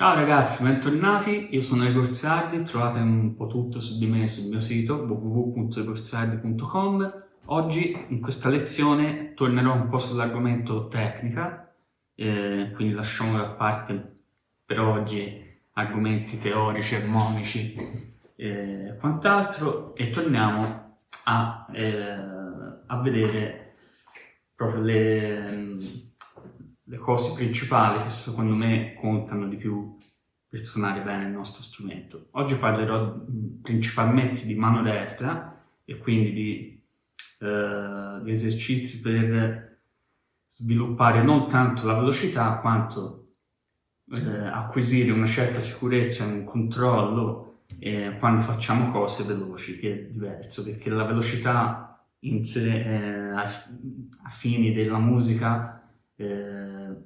Ciao ragazzi, bentornati, io sono Igor Sardi, trovate un po' tutto su di me sul mio sito www.egorsardi.com Oggi in questa lezione tornerò un po' sull'argomento tecnica, eh, quindi lasciamo da parte per oggi argomenti teorici, armonici e eh, quant'altro e torniamo a, eh, a vedere proprio le le cose principali che secondo me contano di più per suonare bene il nostro strumento. Oggi parlerò principalmente di mano destra e quindi di, eh, di esercizi per sviluppare non tanto la velocità quanto eh, acquisire una certa sicurezza un controllo eh, quando facciamo cose veloci, che è diverso, perché la velocità in sé, a, a fini della musica eh,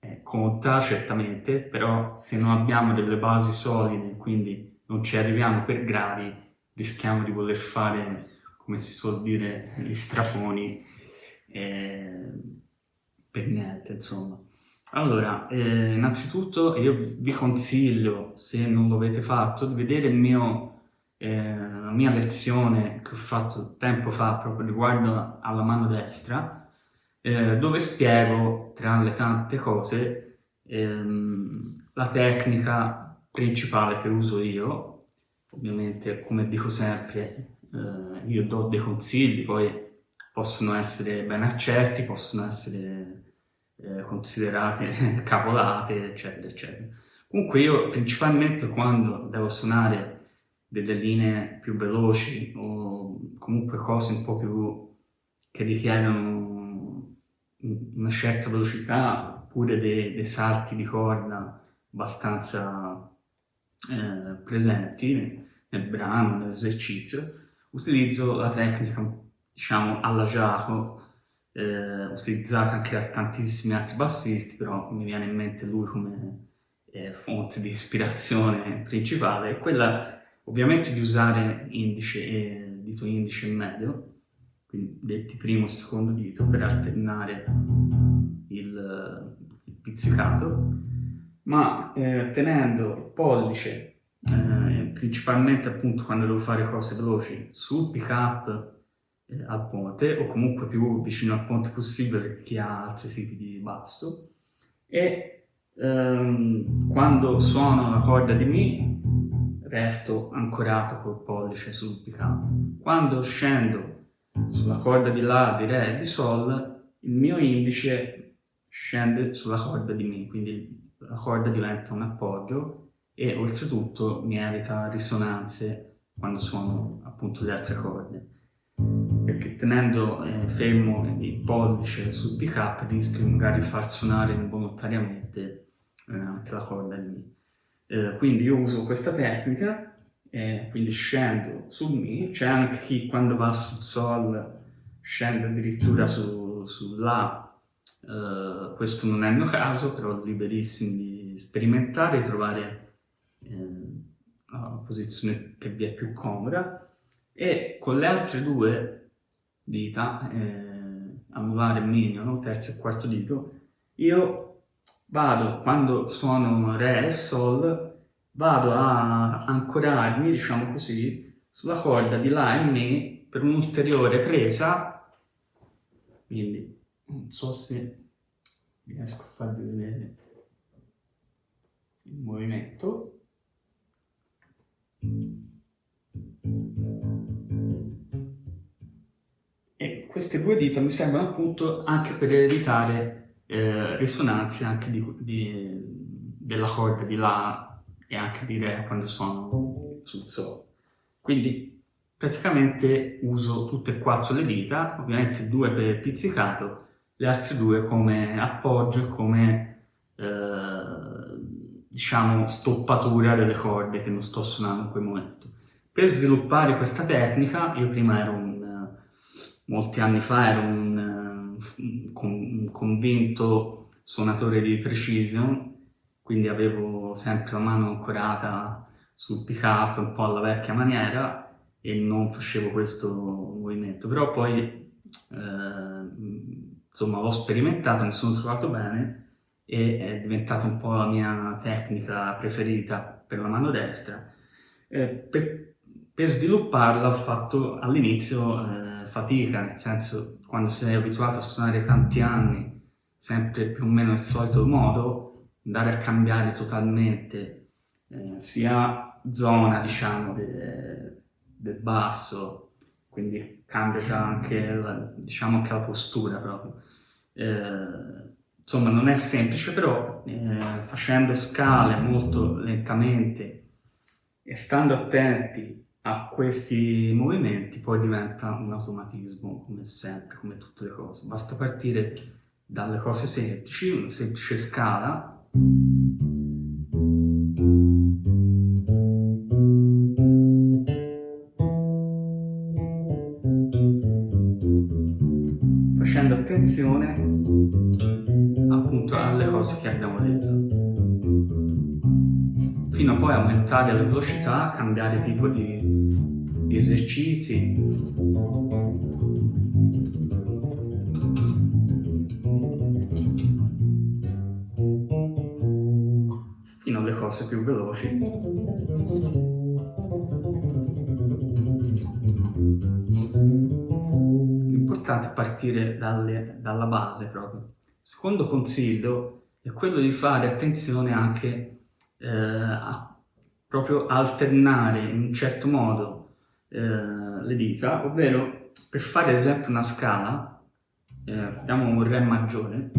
eh, conta certamente, però se non abbiamo delle basi solide, quindi non ci arriviamo per gradi, rischiamo di voler fare, come si suol dire, gli strafoni eh, per niente, insomma. Allora, eh, innanzitutto io vi consiglio, se non lo avete fatto, di vedere mio, eh, la mia lezione che ho fatto tempo fa proprio riguardo alla mano destra, eh, dove spiego, tra le tante cose, ehm, la tecnica principale che uso io. Ovviamente, come dico sempre, eh, io do dei consigli, poi possono essere ben accetti, possono essere eh, considerate cavolate, eccetera, eccetera. Comunque io principalmente quando devo suonare delle linee più veloci o comunque cose un po' più che richiedono una certa velocità oppure dei, dei salti di corda abbastanza eh, presenti nel brano, nell'esercizio, utilizzo la tecnica, diciamo, alla Giacomo, eh, utilizzata anche da tantissimi altri bassisti, però mi viene in mente lui come eh, fonte di ispirazione principale, quella ovviamente di usare indice e dito indice e medio, quindi detti primo e secondo dito, per alternare il, il pizzicato, ma eh, tenendo pollice, eh, principalmente appunto quando devo fare cose veloci, sul pick up eh, al ponte, o comunque più vicino al ponte possibile per chi ha altri tipi di basso, e ehm, quando suono la corda di Mi resto ancorato col pollice sul pick up. Quando scendo sulla corda di La, di Re e di Sol, il mio indice scende sulla corda di Mi, quindi la corda diventa un appoggio e oltretutto mi evita risonanze quando suono appunto le altre corde perché tenendo eh, fermo il pollice sul pick up rischio magari di far suonare involontariamente eh, anche la corda di Mi. Eh, quindi io uso questa tecnica eh, quindi scendo su Mi, c'è anche chi quando va sul Sol scende addirittura su, su La, eh, questo non è il mio caso, però liberissimi di sperimentare e trovare eh, la posizione che vi è più comoda. E con le altre due dita, eh, anulare mignolo, terzo e quarto dito, io vado, quando suono Re e Sol, vado a ancorarmi, diciamo così, sulla corda di La e Mi per un'ulteriore presa, quindi non so se riesco a farvi vedere il movimento. E queste due dita mi servono appunto anche per evitare eh, risonanze anche di, di, della corda di La e anche dire quando suono sul Sol. Quindi praticamente uso tutte e quattro le dita, ovviamente due per pizzicato, le altre due come appoggio e come eh, diciamo stoppatura delle corde che non sto suonando in quel momento. Per sviluppare questa tecnica, io prima ero un, molti anni fa ero un, un convinto suonatore di precision quindi avevo sempre la mano ancorata sul pick up un po' alla vecchia maniera e non facevo questo movimento però poi eh, insomma l'ho sperimentato mi sono trovato bene e è diventata un po' la mia tecnica preferita per la mano destra. Eh, per, per, svilupparla ho fatto all'inizio eh, fatica, nel senso quando sei abituato a suonare tanti anni, sempre più o meno il solito modo, andare a cambiare totalmente eh, sia zona diciamo del de basso, quindi cambia già anche la, diciamo anche la postura proprio. Eh, insomma non è semplice, però eh, facendo scale molto lentamente e stando attenti a questi movimenti poi diventa un automatismo come sempre, come tutte le cose. Basta partire dalle cose semplici, una semplice scala facendo attenzione appunto alle cose che abbiamo detto. Fino a poi aumentare la velocità, cambiare tipo di, esercizi cose più veloci. L'importante è partire dalle, dalla base proprio. Secondo consiglio è quello di fare attenzione anche eh, a proprio alternare in un certo modo eh, le dita, ovvero per fare ad esempio una scala, eh, diamo un Re maggiore,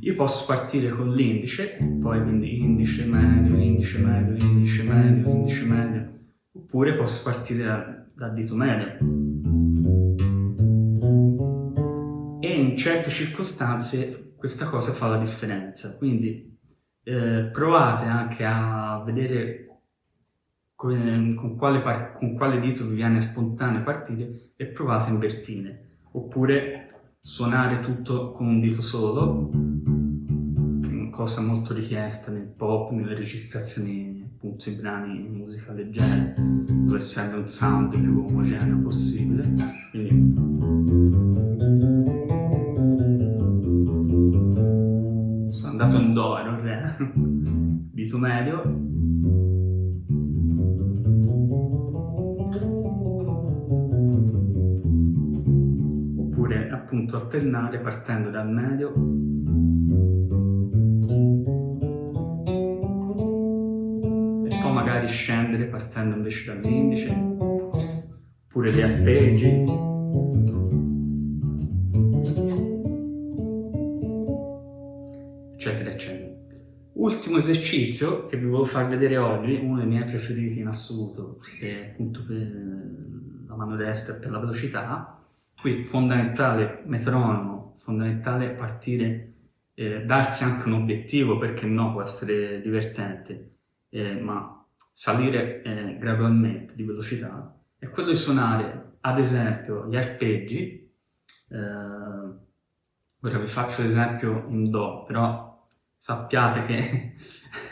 io posso partire con l'indice, poi quindi indice medio, indice medio, indice medio, indice medio, oppure posso partire dal da dito medio e in certe circostanze questa cosa fa la differenza. Quindi eh, provate anche a vedere con, con, quale con, quale dito vi viene spontaneo partire e provate a invertire. Oppure suonare tutto con un dito solo, cosa molto richiesta nel pop, nelle registrazioni appunto i brani in musica leggera, dove serve un sound più omogeneo possibile. Quindi, dato un do e non re, dito medio. Oppure appunto alternare partendo dal medio magari scendere partendo invece dall'indice, oppure gli arpeggi. eccetera, eccetera. Ultimo esercizio che vi volevo far vedere oggi, uno dei miei preferiti in assoluto, è appunto per la mano destra per la velocità. Qui fondamentale metronomo, fondamentale partire, eh, darsi anche un obiettivo, perché no, può essere divertente, eh, ma salire eh, gradualmente di velocità, è quello di suonare ad esempio gli arpeggi, eh, ora vi faccio l'esempio in Do, però sappiate che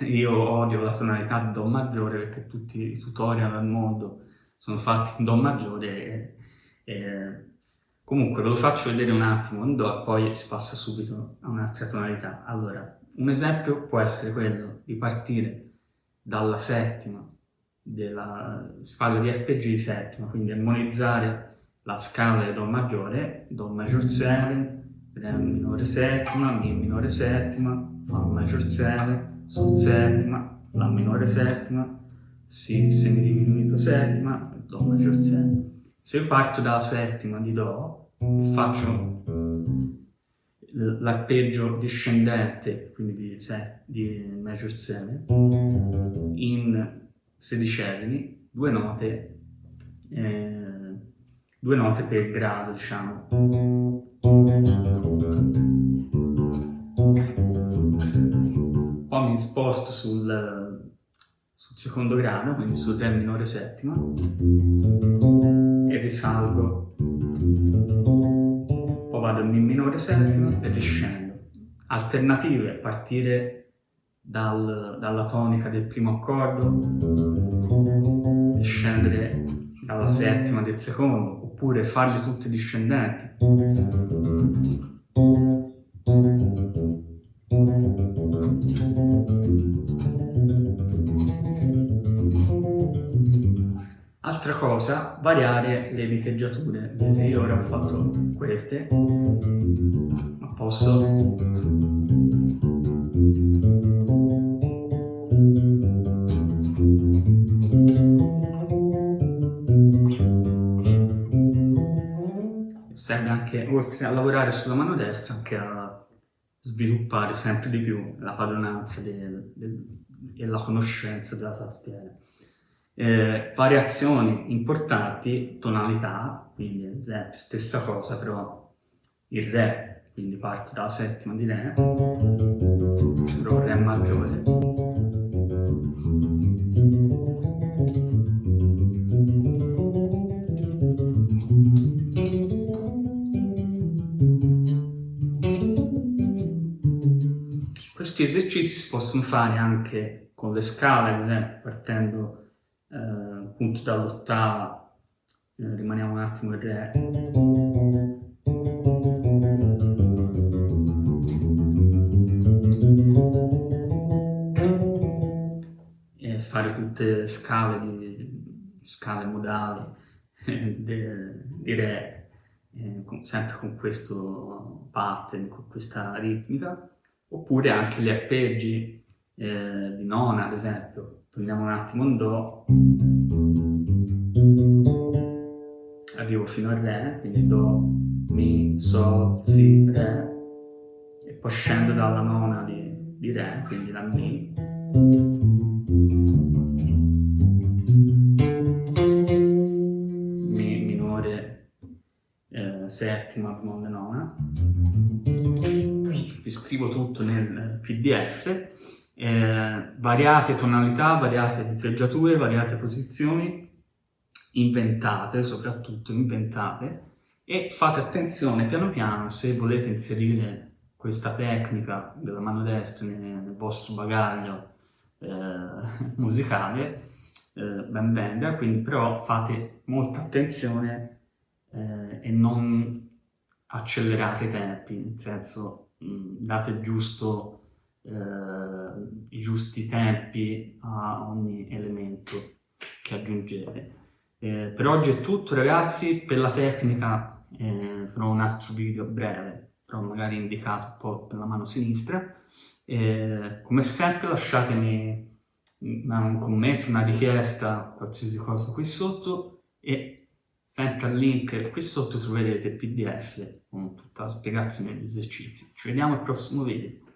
io odio la tonalità Do maggiore perché tutti i tutorial al mondo sono fatti in Do maggiore e, e comunque ve lo faccio vedere un attimo in Do e poi si passa subito a un'altra tonalità. Allora, un esempio può essere quello di partire dalla settima, della, si di di settima, quindi armonizzare la scala di Do maggiore, Do major 7, Re minore settima, Mi minore settima, Fa maggior 7, Sol settima, La minore settima, Si semidiminuito settima, Do maggior 7. Se io parto dalla settima di Do faccio l'arpeggio discendente, quindi di, set, di major 7, in sedicesimi, due note, eh, due note per grado, diciamo. Poi mi sposto sul, sul secondo grado, quindi sul Re minore settima, e risalgo. Vado in Mi minore settima e riscendo. Alternative, partire dal, dalla tonica del primo accordo e scendere dalla settima del secondo, oppure farli tutti discendenti Altra cosa, variare le diteggiature. Vedete, io ora ho fatto queste, ma posso serve anche, oltre a lavorare sulla mano destra, anche a sviluppare sempre di più la padronanza del, del, e la conoscenza della tastiera. Eh, variazioni importanti, tonalità, quindi esempio stessa cosa però il Re, quindi parto dalla settima di Re, però Re maggiore, questi esercizi si possono fare anche con le scale, ad esempio partendo eh, appunto dall'ottava, eh, rimaniamo un attimo in re. E fare tutte le scale, di, scale modali di re, eh, sempre con questo pattern, con questa ritmica, oppure anche gli arpeggi eh, di nona, ad esempio, Prendiamo un attimo un Do, arrivo fino al Re, quindi Do, Mi, Sol, Si, Re, e poi scendo dalla nona di, di Re, quindi da Mi. Mi minore, eh, settima, bemolle nona. Vi scrivo tutto nel PDF eh, variate tonalità, variate diteggiature, variate posizioni, inventate, soprattutto inventate, e fate attenzione piano piano se volete inserire questa tecnica della mano destra nel, vostro bagaglio eh, musicale, eh, ben venga, quindi però fate molta attenzione eh, e non accelerate i tempi, nel senso mh, date il giusto i giusti tempi a ogni elemento che aggiungete. Eh, per oggi è tutto ragazzi, per la tecnica eh, farò un altro video breve, però magari indicato un po' per la mano sinistra. Eh, come sempre lasciatemi un commento, una richiesta, qualsiasi cosa qui sotto e sempre al link qui sotto troverete il pdf con tutta la spiegazione degli esercizi. Ci vediamo al prossimo video.